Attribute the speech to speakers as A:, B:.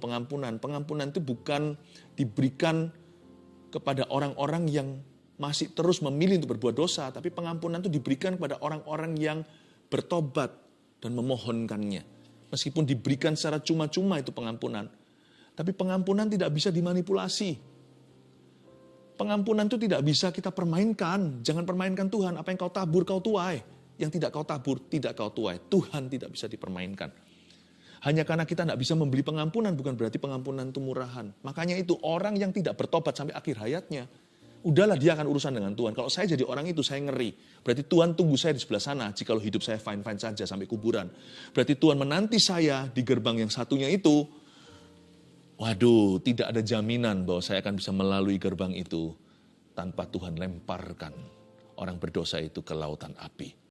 A: pengampunan. Pengampunan itu bukan diberikan kepada orang-orang yang masih terus memilih untuk berbuat dosa, tapi pengampunan itu diberikan kepada orang-orang yang bertobat dan memohonkannya. Meskipun diberikan secara cuma-cuma itu pengampunan, tapi pengampunan tidak bisa dimanipulasi. Pengampunan itu tidak bisa kita permainkan. Jangan permainkan Tuhan. Apa yang kau tabur, kau tuai. Yang tidak kau tabur, tidak kau tuai. Tuhan tidak bisa dipermainkan. Hanya karena kita tidak bisa membeli pengampunan, bukan berarti pengampunan itu murahan. Makanya itu orang yang tidak bertobat sampai akhir hayatnya, udahlah dia akan urusan dengan Tuhan. Kalau saya jadi orang itu, saya ngeri. Berarti Tuhan tunggu saya di sebelah sana, jika hidup saya fine-fine saja sampai kuburan. Berarti Tuhan menanti saya di gerbang yang satunya itu, waduh, tidak ada jaminan bahwa saya akan bisa melalui gerbang itu tanpa Tuhan lemparkan orang berdosa itu ke lautan api.